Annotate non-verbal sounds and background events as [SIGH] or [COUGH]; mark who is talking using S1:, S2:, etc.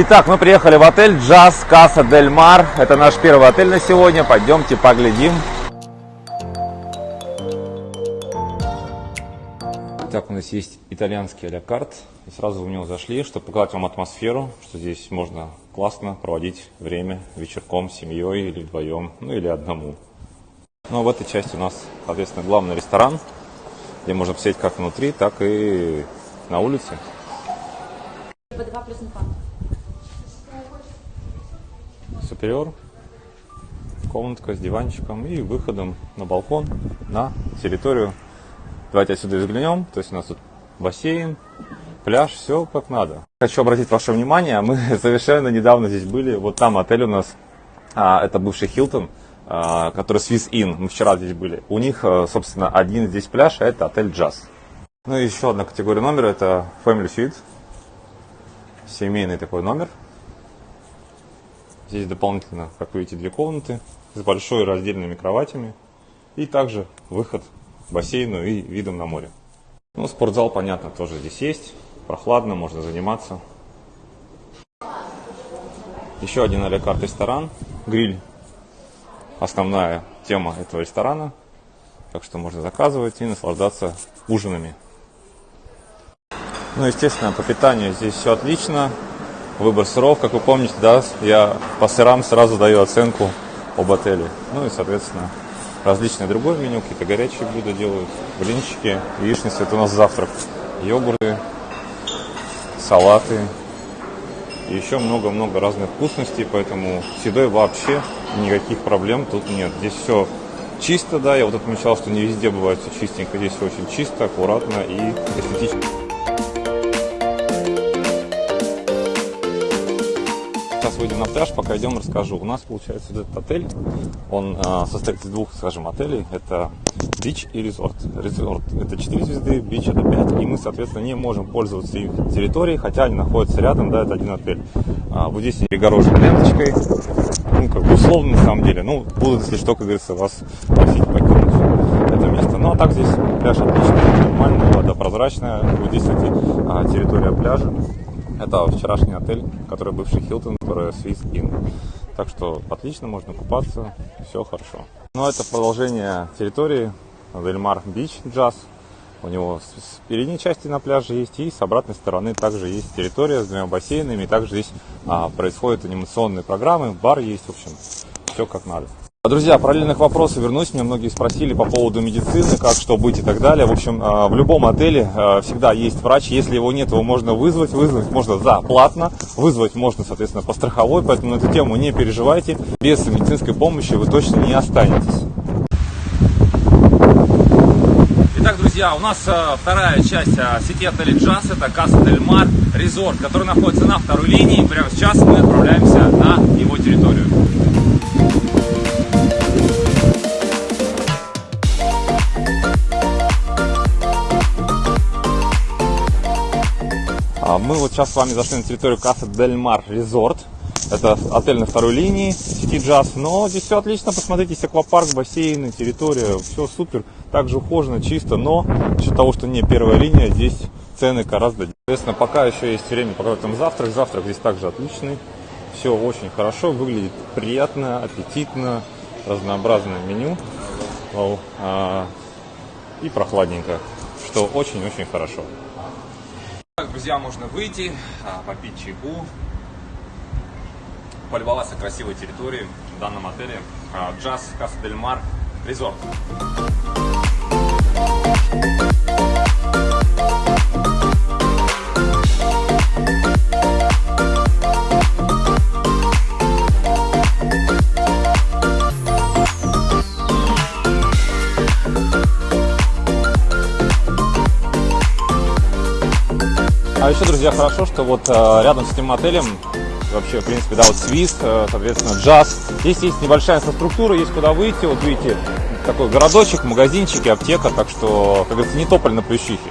S1: Итак, мы приехали в отель Джаз Каса Дель Мар. Это наш первый отель на сегодня. Пойдемте поглядим. Так, у нас есть итальянский а. И сразу в него зашли, чтобы показать вам атмосферу, что здесь можно классно проводить время вечерком с семьей или вдвоем, ну или одному. Ну а в этой части у нас, соответственно, главный ресторан, где можно посидеть как внутри, так и на улице.
S2: B2 плюс инфант.
S1: Супериор, комнатка с диванчиком и выходом на балкон на территорию. Давайте отсюда взглянем. То есть у нас тут бассейн, пляж, все как надо. Хочу обратить ваше внимание, мы [LAUGHS] совершенно недавно здесь были. Вот там отель у нас, а, это бывший Хилтон, а, который Swiss Inn. Мы вчера здесь были. У них, а, собственно, один здесь пляж, а это отель Джаз. Ну и еще одна категория номера, это Family Suite. Семейный такой номер. Здесь дополнительно, как видите, две комнаты с большой раздельными кроватями. И также выход к бассейну и видом на море. Ну, спортзал, понятно, тоже здесь есть. Прохладно, можно заниматься. Еще один а карт ресторан. Гриль. Основная тема этого ресторана. Так что можно заказывать и наслаждаться ужинами. Ну, естественно, по питанию здесь все отлично. Выбор сыров, как вы помните, да, я по сырам сразу даю оценку об отеле. Ну и, соответственно, различное другое меню, какие-то горячие блюда делают, блинчики, яичницы, это у нас завтрак, йогурты, салаты, и еще много-много разных вкусностей, поэтому с едой вообще никаких проблем тут нет. Здесь все чисто, да, я вот отмечал, что не везде бывает все чистенько, здесь все очень чисто, аккуратно и эстетично. Выйдем на пляж, пока идем, расскажу. У нас получается этот отель, он э, состоит из двух, скажем, отелей. Это бич и резорт. Резорт это 4 звезды, бич это 5. И мы, соответственно, не можем пользоваться их территорией, хотя они находятся рядом, да, это один отель. А, вот здесь перегорожен ленточкой. Ну, как бы условно на самом деле. Ну, будут, если что, как говорится, вас просить покинуть это место. Ну, а так здесь пляж отличный, нормальный, вода прозрачная. Вот здесь, кстати, а, территория пляжа. Это вчерашний отель, который бывший Хилтон, который Swiss Inn. Так что отлично, можно купаться, все хорошо. Ну, это продолжение территории Дельмар Бич Джаз. У него с передней части на пляже есть, и с обратной стороны также есть территория с двумя бассейнами. И также здесь а, происходят анимационные программы, бар есть, в общем, все как надо. Друзья, параллельных вопросов вернусь. Меня многие спросили по поводу медицины, как, что быть и так далее. В общем, а, в любом отеле а, всегда есть врач. Если его нет, его можно вызвать. Вызвать можно за платно. Вызвать можно, соответственно, по страховой. Поэтому на эту тему не переживайте. Без медицинской помощи вы точно не останетесь. Итак, друзья, у нас а, вторая часть сети отелей Джаз. Это Каса Дель Мар Резорт, который находится на второй линии. Прямо сейчас мы отправляемся на его территорию. Мы вот сейчас с вами зашли на территорию Касса Дель Мар Резорт. Это отель на второй линии сети Джаз. Но здесь все отлично. Посмотрите, есть аквапарк, бассейны, территория. Все супер. Также ухожено, чисто. Но за счет того, что не первая линия, здесь цены гораздо. Соответственно, пока еще есть время показать вам завтрак. Завтрак здесь также отличный. Все очень хорошо. Выглядит приятно, аппетитно. Разнообразное меню. А, и прохладненько. Что очень-очень хорошо. Друзья, можно выйти, а, попить чайку, полюбоваться красивой территорией в данном отеле Джаз Каса Дель Мар Резорт. А еще, друзья, хорошо, что вот э, рядом с этим отелем, вообще, в принципе, да, вот Свист, э, соответственно, джаз. Здесь есть небольшая инфраструктура, есть куда выйти. Вот видите, такой городочек, магазинчики, аптека. Так что, как говорится, не тополь на плющихе.